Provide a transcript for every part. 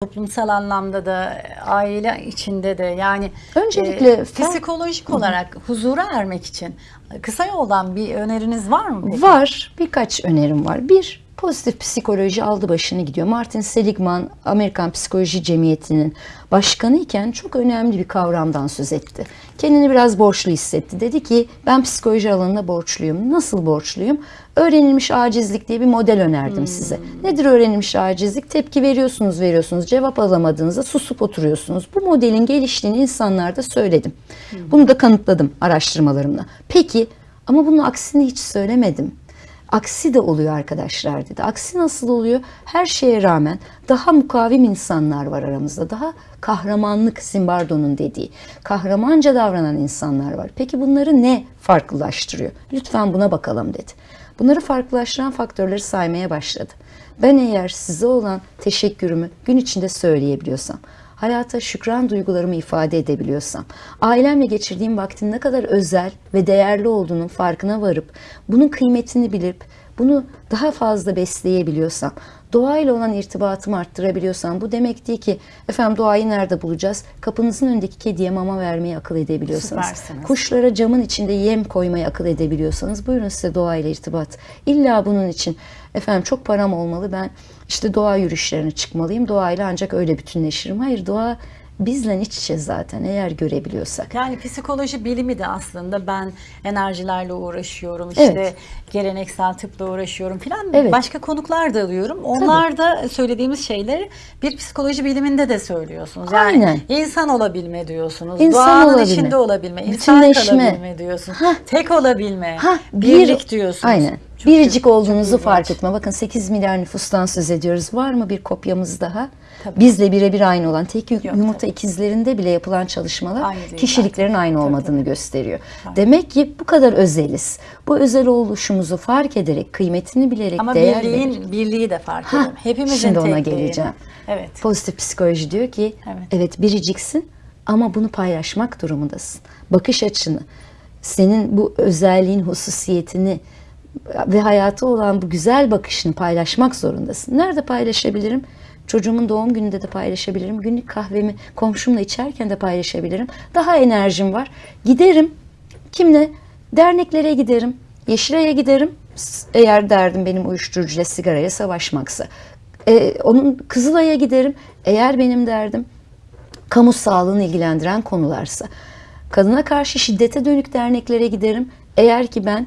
toplumsal anlamda da aile içinde de yani Öncelikle e, psikolojik olarak huzura ermek için kısa yoldan bir öneriniz var mı peki? Var. Birkaç önerim var. Bir, pozitif psikoloji aldı başını gidiyor. Martin Seligman, Amerikan Psikoloji Cemiyeti'nin başkanı iken çok önemli bir kavramdan söz etti. Kendini biraz borçlu hissetti. Dedi ki ben psikoloji alanında borçluyum. Nasıl borçluyum? Öğrenilmiş acizlik diye bir model önerdim size. Nedir öğrenilmiş acizlik? Tepki veriyorsunuz, veriyorsunuz. Cevap alamadığınızda susup oturuyorsunuz. Bu modelin geliştiğini insanlarda söyledim. Bunu da kanıtladım araştırmalarımla. Peki ama bunun aksini hiç söylemedim. Aksi de oluyor arkadaşlar dedi. Aksi nasıl oluyor? Her şeye rağmen daha mukavim insanlar var aramızda. Daha kahramanlık Zimbardo'nun dediği. Kahramanca davranan insanlar var. Peki bunları ne farklılaştırıyor? Lütfen buna bakalım dedi. Bunları farklılaştıran faktörleri saymaya başladı. Ben eğer size olan teşekkürümü gün içinde söyleyebiliyorsam, hayata şükran duygularımı ifade edebiliyorsam, ailemle geçirdiğim vaktin ne kadar özel ve değerli olduğunun farkına varıp, bunun kıymetini bilip, bunu daha fazla besleyebiliyorsam, doğayla olan irtibatımı arttırabiliyorsam, bu demek değil ki efendim doğayı nerede bulacağız? Kapınızın önündeki kediye mama vermeyi akıl edebiliyorsanız, Süpersiniz. kuşlara camın içinde yem koymayı akıl edebiliyorsanız, buyurun size doğayla irtibat. İlla bunun için efendim çok param olmalı ben işte doğa yürüyüşlerine çıkmalıyım. Doğayla ancak öyle bütünleşirim. Hayır doğa bizle iç içe zaten eğer görebiliyorsak. Yani psikoloji bilimi de aslında ben enerjilerle uğraşıyorum işte Evet. geleneksel tıpla uğraşıyorum filan Evet. başka konuklar da alıyorum. Onlar da söylediğimiz şeyleri bir psikoloji biliminde de söylüyorsunuz. Yani Aynen. insan olabilme diyorsunuz. İnsan Doğanın olabilme. içinde olabilme, insan kalabilme diyorsunuz. Hah. Tek olabilme, Ha, birlik diyorsunuz. Aynen. Çok Biricik çok olduğunuzu ilginç. fark etme. Bakın 8 milyar nüfustan söz ediyoruz. Var mı bir kopyamız daha? Tabii. Bizle birebir aynı olan tek Yok, yumurta tabii. ikizlerinde bile yapılan çalışmalar Aynı kişiliklerin zaten. aynı Tabii, olmadığını gösteriyor. Tabii. Demek ki bu kadar özeliz. Bu özel oluşumuzu fark ederek, kıymetini bilerek, Ama değer birliğin birliği de fark edelim. Hepimizin şimdi ona tekliğini. geleceğim. Evet. Pozitif psikoloji diyor ki Evet. evet. biriciksin ama bunu paylaşmak durumundasın. Bakış açını, senin bu özelliğin, hususiyetini ve hayata olan bu güzel bakışını paylaşmak zorundasın. Nerede paylaşabilirim? Çocuğumun doğum gününde de paylaşabilirim. Günlük kahvemi komşumla içerken de paylaşabilirim. Daha enerjim var. Giderim. Kimle? Derneklere giderim. Yeşilay'a giderim. Eğer derdim benim uyuşturucuyla sigaraya savaşmaksa. Ee, onun Kızılay'a giderim. Eğer benim derdim kamu sağlığını ilgilendiren konularsa. Kadına karşı şiddete dönük derneklere giderim. Eğer ki ben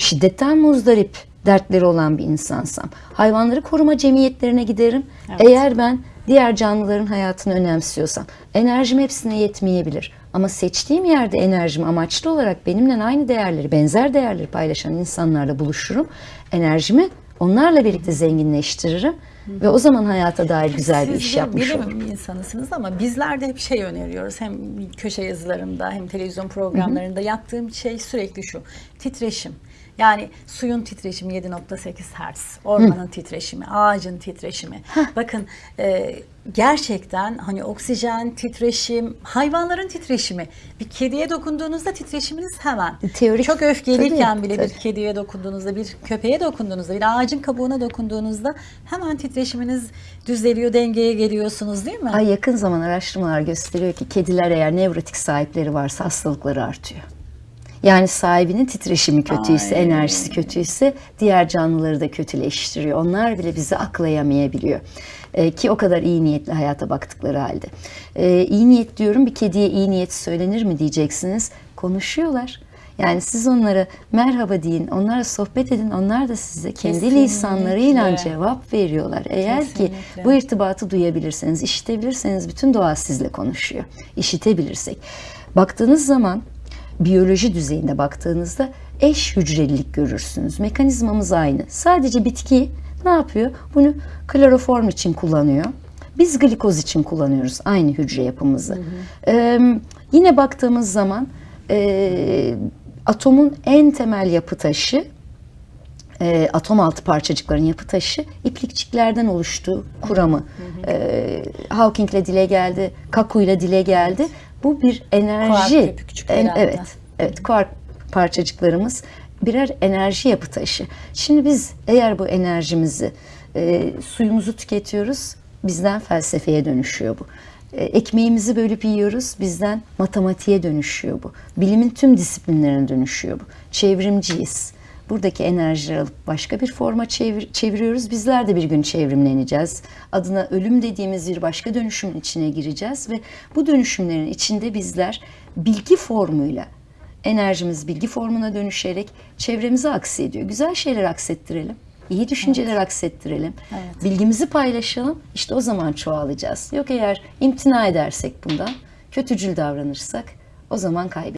şiddetten muzdarip dertleri olan bir insansam. Hayvanları koruma cemiyetlerine giderim. Eğer ben diğer canlıların hayatını önemsiyorsam. Enerjim hepsine yetmeyebilir. Ama seçtiğim yerde enerjimi amaçlı olarak benimle aynı değerleri, benzer değerleri paylaşan insanlarla buluşurum. Enerjimi onlarla birlikte zenginleştiririm. Ve o zaman hayata dair güzel bir Siz iş de yapmış bilim olurum. insanısınız ama bizler de hep şey öneriyoruz. Hem köşe yazılarımda hem televizyon programlarında yaptığım şey sürekli şu. Titreşim. Yani suyun titreşimi 7.8 Hz, ormanın titreşimi, ağacın titreşimi. Bakın e, gerçekten hani oksijen, titreşim, hayvanların titreşimi. Bir kediye dokunduğunuzda titreşiminiz hemen. Teorik, Çok öfkeliyken tabii, bile bir tabii. kediye dokunduğunuzda, bir köpeğe dokunduğunuzda, bir ağacın kabuğuna dokunduğunuzda hemen titreşiminiz düzeliyor, dengeye geliyorsunuz değil mi? Ay yakın zaman araştırmalar gösteriyor ki kediler eğer nevrotik sahipleri varsa hastalıkları artıyor. Yani sahibinin titreşimi kötüyse, Ay. enerjisi kötüyse diğer canlıları da kötüleştiriyor. Onlar bile bizi aklayamayabiliyor. Ee, ki o kadar iyi niyetli hayata baktıkları halde. Ee, iyi niyet diyorum bir kediye iyi niyet söylenir mi diyeceksiniz. Konuşuyorlar. Yani siz onlara merhaba deyin, onlarla sohbet edin. Onlar da size kendi Kesinlikle. lisanlarıyla cevap veriyorlar. Eğer ki Kesinlikle. bu irtibatı duyabilirseniz, işitebilirseniz bütün doğa sizle konuşuyor. İşitebilirsek. Baktığınız zaman biyoloji düzeyinde baktığınızda eş hücrelilik görürsünüz. Mekanizmamız aynı. Sadece bitki ne yapıyor? Bunu kloroform için kullanıyor. Biz glikoz için kullanıyoruz aynı hücre yapımızı. Ee, yine baktığımız zaman e, atomun en temel yapı taşı e, atom altı parçacıkların yapı taşı iplikçiklerden oluştuğu kuramı e, Hawking'le dile geldi, Kaku'yla dile geldi. Bu bir enerji. Kuark En- evet, evet kuark parçacıklarımız birer enerji yapı taşı. Şimdi biz eğer bu enerjimizi e, suyumuzu tüketiyoruz, bizden felsefeye dönüşüyor bu. E, Ekmeğimizi bölüp yiyoruz, bizden matematiğe dönüşüyor bu. Bilimin tüm disiplinlerine dönüşüyor bu. Çevrimciyiz. Buradaki enerjileri alıp başka bir forma çevir- çeviriyoruz. Bizler de bir gün çevrimleneceğiz. Adına ölüm dediğimiz bir başka dönüşümün içine gireceğiz ve bu dönüşümlerin içinde bizler bilgi formuyla enerjimiz bilgi formuna dönüşerek çevremize aksediyor. Güzel şeyler aksettirelim. iyi düşünceler aksettirelim. Evet. Bilgimizi paylaşalım. İşte o zaman çoğalacağız. Yok eğer imtina edersek bundan, kötücül davranırsak o zaman kaybederiz.